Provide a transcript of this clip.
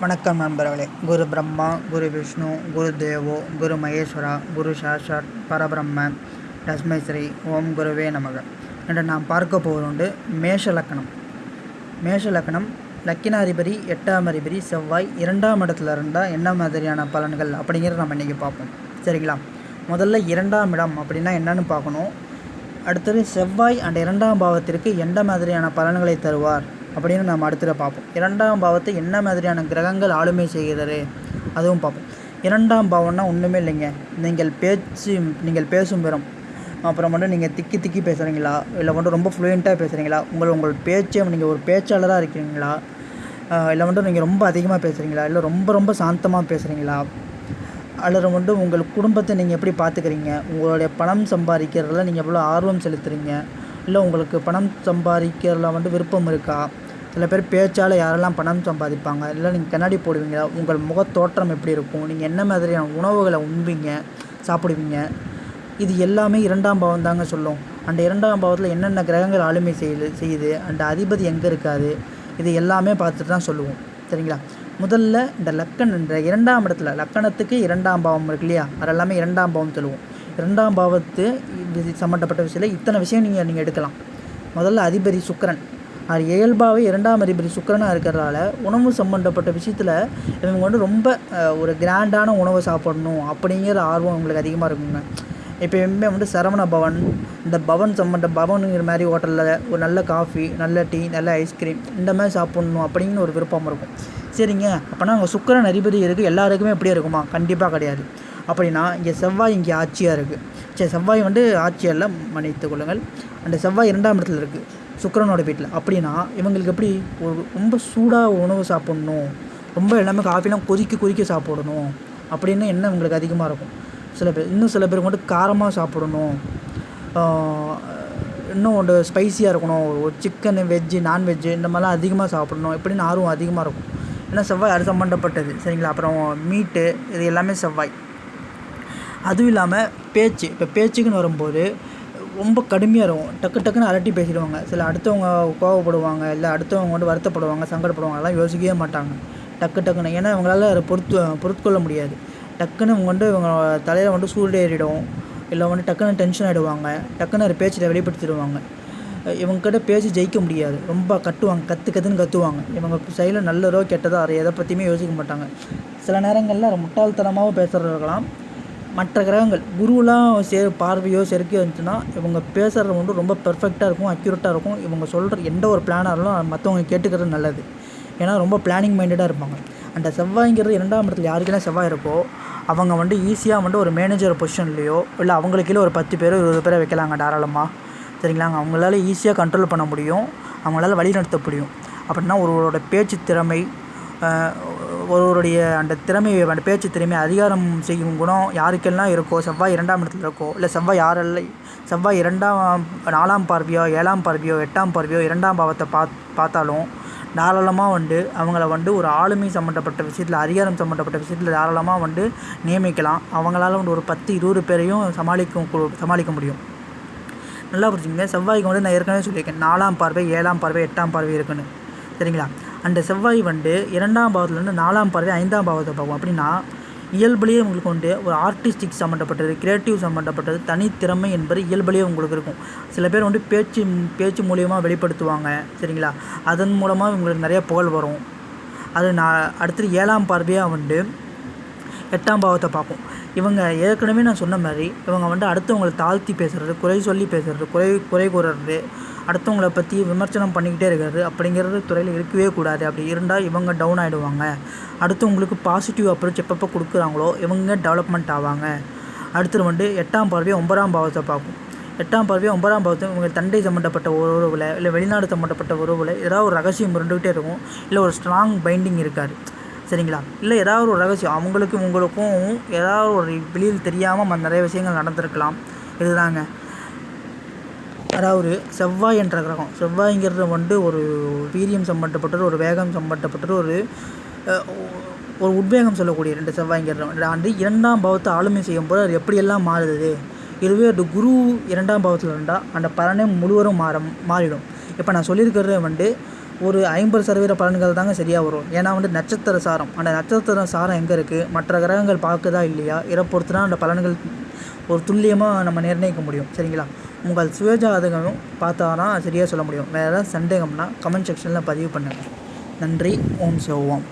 வணக்கம் நண்பர்களே. குரு பிரம்மா குரு விஷ்ணு குரு தேவோ குரு மகேஸ்வரா குரு சாஷாத் பரபிரம்ம தஸ்மை ஸ்ரீ ஓம் குருவே நமக. என்று நாம் பார்க்க போவதுண்டு மேஷ லக்கணம் மேஷ லக்கணம் லக்கினாதிபதி எட்டாம் அதிபதி செவ்வாய் இரண்டாம் இடத்துல இருந்தால் என்ன மாதிரியான பலன்கள் அப்படிங்கிறத நம்ம இன்றைக்கி பார்ப்போம். சரிங்களா? முதல்ல இரண்டாம் இடம் அப்படின்னா என்னன்னு பார்க்கணும். அடுத்தது செவ்வாய் அண்ட் இரண்டாம் பாவத்திற்கு எந்த மாதிரியான பலன்களை தருவார் அப்படின்னு நம்ம அடுத்தது பார்ப்போம். இரண்டாம் பாவத்தை என்ன மாதிரியான கிரகங்கள் ஆளுமை செய்கிறது? அதுவும் பார்ப்போம். இரண்டாம் பாவம்னா ஒன்றுமே இல்லைங்க. நீங்கள் பேச்சு நீங்கள் பேசும் பெறும் அப்புறம் மட்டும் நீங்கள் திக்கி திக்கி பேசுகிறீங்களா இல்லை மட்டும் ரொம்ப ஃப்ளூயண்ட்டாக பேசுகிறீங்களா உங்கள் உங்கள் பேச்சை நீங்கள் ஒரு பேச்சாளராக இருக்கீங்களா இல்லை மட்டும் நீங்கள் ரொம்ப அதிகமாக பேசுகிறீங்களா இல்லை ரொம்ப ரொம்ப சாந்தமாக பேசுகிறீங்களா அல்லது வந்து உங்கள் குடும்பத்தை நீங்கள் எப்படி பார்த்துக்கிறீங்க உங்களுடைய பணம் சம்பாதிக்கிறதுல நீங்கள் எவ்வளோ ஆர்வம் செலுத்துறீங்க? இல்லை உங்களுக்கு பணம் சம்பாதிக்கிறதுல வந்து விருப்பம் இருக்கா? சில பேர் பேச்சால் யாரெல்லாம் பணம் சம்பாதிப்பாங்க? இல்லை நீங்கள் கண்ணாடி போடுவீங்களா? உங்கள் முகத் தோற்றம் எப்படி இருக்கும்? நீங்கள் என்ன மாதிரியான உணவுகளை உண்பீங்க? சாப்பிடுவீங்க? இது எல்லாமே இரண்டாம் பாவம் தாங்க சொல்லும். அந்த இரண்டாம் பாவத்தில் என்னென்ன கிரகங்கள் ஆளுமை செய்யுது செய்யுது அந்த அதிபதி எங்கே இருக்காது இது எல்லாமே பார்த்துட்டு தான் சொல்லுவோம். சரிங்களா? முதல்ல இந்த லக்கன் இந்த இரண்டாம் இடத்துல லக்கணத்துக்கு இரண்டாம் பாவம் இருக்கு இல்லையா? அது எல்லாமே இரண்டாம் பாவம் சொல்லுவோம். இரண்டாம் பாவத்து இது சம்மந்தப்பட்ட விஷயத்தில் இத்தனை விஷயம் நீங்கள் நீங்கள் எடுக்கலாம். முதல்ல அதிபதி சுக்கரன். அது இயல்பாகவே இரண்டாம் அதிபதி சுக்கரனாக இருக்கிறதால உணவு சம்மந்தப்பட்ட விஷயத்தில் இவங்க வந்து ரொம்ப ஒரு கிராண்டான உணவை சாப்பிடணும் அப்படிங்கிற ஆர்வம் உங்களுக்கு அதிகமாக இருக்குங்க. எப்பயுமே வந்து சரவண பவன் இந்த பவன் சம்மந்த பவனுங்கிற மாதிரி ஹோட்டலில் ஒரு நல்ல காஃபி நல்ல டீ நல்ல ஐஸ்கிரீம் இந்த மாதிரி சாப்பிட்ணும் அப்படின்னு ஒரு விருப்பம் இருக்கும். சரிங்க. அப்போனா அங்கே சுக்கரன் அதிபதி இருக்குது எல்லாருக்குமே எப்படியே இருக்குமா? கண்டிப்பாக கிடையாது. அப்படின்னா இங்கே செவ்வாய் இங்கே ஆட்சியாக இருக்குது சரி செவ்வாய் வந்து ஆட்சியல்ல மன்னித்து கொள்ளுங்கள். அந்த செவ்வாய் இரண்டாம் இடத்துல இருக்குது சுக்கரனோட வீட்டில் அப்படின்னா இவங்களுக்கு எப்படி? ஒரு ரொம்ப சூடாக உணவு சாப்பிட்ணும். ரொம்ப எல்லாமே காஃபிலாம் கொதிக்க கொதிக்க சாப்பிடணும். அப்படின்னு என்ன உங்களுக்கு அதிகமாக இருக்கும். சில பேர் இன்னும் சில பேருக்கு மட்டும் காரமாக சாப்பிடணும். இன்னும் ஒன்று ஸ்பைசியாக இருக்கணும். ஒரு சிக்கனு வெஜ்ஜு நான்வெஜ்ஜு இந்த மாதிரிலாம் அதிகமாக சாப்பிடணும். இப்படின்னு ஆர்வம் அதிகமாக இருக்கும். ஏன்னா செவ்வாய் அது சம்மந்தப்பட்டது சரிங்களா? அப்புறம் மீட்டு இது எல்லாமே செவ்வாய். அதுவும் இல்லாமல் பேச்சு. இப்போ பேச்சுக்குன்னு வரும்போது ரொம்ப கடுமையாக இருக்கும். டக்கு டக்குன்னு அரட்டி பேசிடுவாங்க. சில அடுத்தவங்க கோவப்படுவாங்க. இல்லை அடுத்தவங்க வந்து வருத்தப்படுவாங்க சங்கடப்படுவாங்க. அதெல்லாம் யோசிக்கவே மாட்டாங்க. டக்கு டக்குன்னு. ஏன்னா அவங்களால அதை பொறுத்து பொறுத்துக்கொள்ள முடியாது. டக்குன்னு இவங்க வந்து இவங்க தலையில் வந்து சூடு ஏறிடும். இல்லை வந்து டக்குன்னு டென்ஷன் ஆகிடுவாங்க டக்குன்னு ஒரு பேச்சில் வெளிப்படுத்திடுவாங்க. இவங்ககிட்ட பேசி ஜெயிக்க முடியாது. ரொம்ப கட்டுவாங்க. கற்று கற்றுன்னு கத்துவாங்க. இவங்க செயலில் நல்லதோ கெட்டதோ அதை எதை பற்றியுமே யோசிக்க மாட்டாங்க. சில நேரங்களில் முட்டாள்தனமாகவும் பேசுகிறவர்களாம் மற்ற கிரகங்கள் குருலாம் சே பார்வையோ செருக்கையோ இருந்துச்சுன்னா இவங்க பேசுகிறது வந்து ரொம்ப பெர்ஃபெக்டாக இருக்கும் அக்யூரேட்டாக இருக்கும். இவங்க சொல்கிற எந்த ஒரு பிளானாக இருந்தாலும் மற்றவங்க கேட்டுக்கிறது நல்லது. ஏன்னா ரொம்ப பிளானிங் மைண்டடாக இருப்பாங்க. அந்த செவ்வாய்ங்கிறது இரண்டாம் இடத்துல யாருக்கெல்லாம் செவ்வாய் இருக்கோ அவங்க வந்து ஈஸியாக வந்து ஒரு மேனேஜர் பொசிஷன்லேயோ இல்லை அவங்களுக்கு கீழே ஒரு பத்து பேரோ இருபது பேரை வைக்கலாங்க தாராளமாக சரிங்களாங்க? அவங்களால ஈஸியாக கண்ட்ரோல் பண்ண முடியும். அவங்களால வழிநடத்த முடியும். அப்படின்னா ஒருவரோட பேச்சு திறமை ஒருவருடைய அந்த திறமை அந்த பேச்சு திறமை அதிகாரம் செய்யும் குணம் யாருக்கெல்லாம் இருக்கோ செவ்வாய் இரண்டாம் இடத்துல இருக்கோ இல்லை செவ்வாய் யாரெல்லாம் செவ்வாய் இரண்டாம் நாலாம் பார்வையோ ஏழாம் பார்வையோ எட்டாம் பார்வையோ இரண்டாம் பாவத்தை பாத் பார்த்தாலும் தாராளமாக வந்து அவங்கள வந்து ஒரு ஆளுமை சம்மந்தப்பட்ட விஷயத்தில் அதிகாரம் சம்மந்தப்பட்ட விஷயத்தில் தாராளமாக வந்து நியமிக்கலாம். அவங்களால வந்து ஒரு பத்து இருபது பேரையும் சமாளிக்கும் சமாளிக்க முடியும். நல்லா புரிஞ்சுங்க செவ்வாய்க்கு வந்து நான் ஏற்கனவே சொல்லியிருக்கேன். நாலாம் பார்வை ஏழாம் பார்வை எட்டாம் பார்வை இருக்குன்னு. சரிங்களா? அந்த செவ்வாய் வந்து இரண்டாம் பாவத்துலேருந்து நாலாம் பார்வை ஐந்தாம் பாவத்தை பார்க்கும். அப்படின்னா இயல்புலேயே உங்களுக்கு வந்து ஒரு ஆர்டிஸ்டிக் சம்மந்தப்பட்டது கிரியேட்டிவ் சம்மந்தப்பட்டது தனித்திறமை என்பது இயல்புலேயே உங்களுக்கு இருக்கும். சில பேர் வந்து பேச்சு பேச்சு மூலியமாக வெளிப்படுத்துவாங்க சரிங்களா? அதன் மூலமாக உங்களுக்கு நிறைய புகழ் வரும். அது நான் அடுத்தது ஏழாம் பார்வையாக வந்து எட்டாம் பாவத்தை பார்ப்போம். இவங்க ஏற்கனவே நான் சொன்ன மாதிரி இவங்க வந்து அடுத்தவங்களை தாழ்த்தி பேசுறது குறை சொல்லி பேசுறது குறை குறை கூறுறது அடுத்தவங்களை பற்றி விமர்சனம் பண்ணிக்கிட்டே இருக்கிறது அப்படிங்கிறது துறையில் இருக்கவே கூடாது. அப்படி இருந்தால் இவங்க டவுன் ஆகிடுவாங்க அடுத்தவங்களுக்கு பாசிட்டிவ் அப்ரோச் எப்பப்போ கொடுக்குறாங்களோ இவங்க டெவலப்மெண்ட் ஆவாங்க. அடுத்தது வந்து எட்டாம் பார்வையை ஒன்பதாம் பாவத்தை பார்க்கும் எட்டாம் பார்வையை ஒன்பதாம் பாவத்தை இவங்க தண்டை சம்மந்தப்பட்ட உறவில் இல்லை வெளிநாடு சம்மந்தப்பட்ட உறவில் ஏதாவது ஒரு ரகசியம் இருந்துக்கிட்டே இருக்கும். இல்லை ஒரு ஸ்ட்ராங் பைண்டிங் இருக்காது. சரிங்களா? இல்லை ஏதாவது ஒரு ரகசியம். அவங்களுக்கும் உங்களுக்கும் ஏதாவது ஒரு வெளியில் தெரியாமல் நிறைய விஷயங்கள் நடந்திருக்கலாம். இதுதாங்க. அதாவது செவ்வாய் என்ற கிரகம். செவ்வாய்ங்கிறது வந்து ஒரு வீரியம் சம்பந்தப்பட்டது ஒரு வேகம் சம்பந்தப்பட்டது ஒரு ஒரு உத்வேகம் சொல்லக்கூடிய ரெண்டு செவ்வாய்ங்கிறது. ஆண்டு இரண்டாம் பாவத்தை ஆளுமை செய்யும் போது அது எப்படியெல்லாம் மாறுது? இதுவே ஒரு குரு இரண்டாம் பாவத்தில் இருந்தால் அந்த பலனே முழுவதும் மாற மாறிடும். இப்போ நான் சொல்லியிருக்கிறது வந்து ஒரு ஐம்பது சதவீத பலன்கள் தாங்க சரியாக வரும். ஏன்னா வந்து நட்சத்திர சாரம். அந்த நட்சத்திர சாரம் எங்கே இருக்குது மற்ற கிரகங்கள் பார்க்குதா இல்லையா? இதை பொறுத்து தான் அந்த பலன்கள் ஒரு துல்லியமாக நம்ம நிர்ணயிக்க முடியும். சரிங்களா? உங்கள் சுயஜாதகம் பார்த்தா தான் சரியாக சொல்ல முடியும். வேறு ஏதாவது சந்தேகம்னா கமெண்ட் செக்ஷனில் பதிவு பண்ணுங்கள் நன்றி. ஓம் சிவோம்